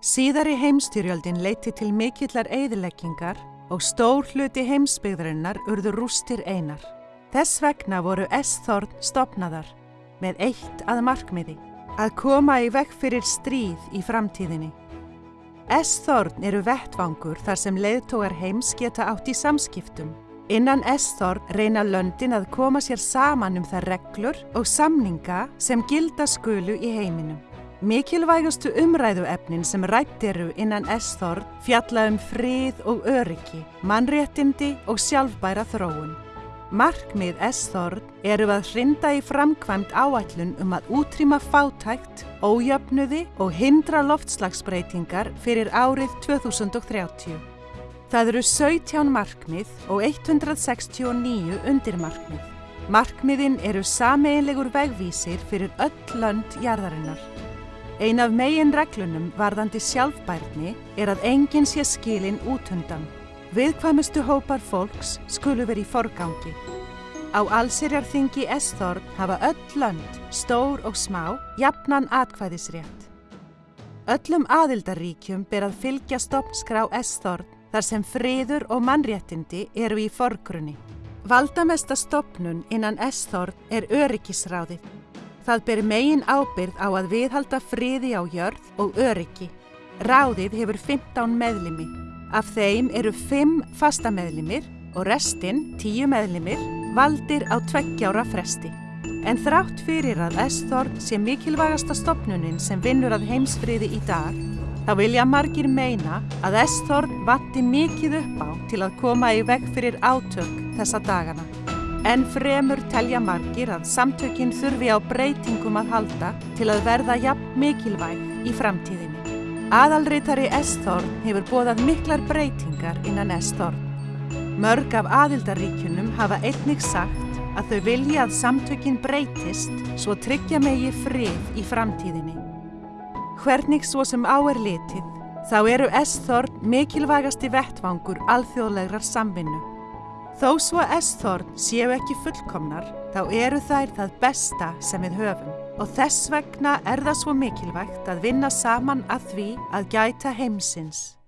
Síðari heimstyrjöldin leiti til mikillar eyðileggingar og stór hluti heimsbyggðarinnar urðu rústir einar. Þess vegna voru S-þorn stopnaðar með eitt að markmiði, að koma í vekk fyrir stríð í framtíðinni. S-þorn eru vettvangur þar sem leiðtógar heims geta átt í samskiptum. Innan S-þorn reyna löndin að koma sér saman um þær reglur og samninga sem gilda skulu í heiminum. Mikilvægustu umræðuefnin sem rætt eru innan S-þorn fjalla um frið og öryggi, mannréttindi og sjálfbæra þróun. Markmið S-þorn eru að hrinda í framkvæmt áætlun um að útrýma fátækt, ójöfnuði og hindra loftslagsbreytingar fyrir árið 2030. Það eru 17 markmið og 169 undirmarkmið. Markmiðin eru sameinlegur vegvísir fyrir öll lönd jarðarinnar. Ein af megin reglunum varðandi sjálfbærni er að enginn sé skilin útundan. Viðkvæmustu hópar fólks skulu verið í forgangi. Á allsirjarþingi S-þorn hafa öll lönd, stór og smá, jafnan atkvæðisrétt. Öllum aðildaríkjum ber að fylgja stopnskrá S-þorn þar sem friður og mannréttindi eru í forgrunni. Valdamesta stopnun innan S-þorn er öryggisráðið. Það ber megin ábyrð á að viðhalda friði á jörð og öryggi. Ráðið hefur 15 meðlimi. Af þeim eru 5 fastameðlimir og restinn, 10 meðlimir, valdir á tveggjára fresti. En þrátt fyrir að S-þorn sé mikilvægasta stopnunin sem vinnur að heimsfriði í dag, þá vilja margir meina að S-þorn vatti mikið upp á til að koma í veg fyrir átök þessa dagana. En fremur telja margir að samtökinn þurfi á breytingum að halda til að verða jafn mikilvæg í framtíðinni. Aðalritari S-þorn hefur bóðað miklar breytingar innan S-þorn. Mörg af aðildaríkunum hafa einnig sagt að þau vilja að samtökinn breytist svo tryggja megi frið í framtíðinni. Hvernig svo sem á er litið, þá eru S-þorn mikilvægasti vettvangur alþjóðlegrar samvinnu. Þó svo S-þorn séu ekki fullkomnar, þá eru þær það besta sem við höfum og þess vegna er það svo mikilvægt að vinna saman að því að gæta heimsins.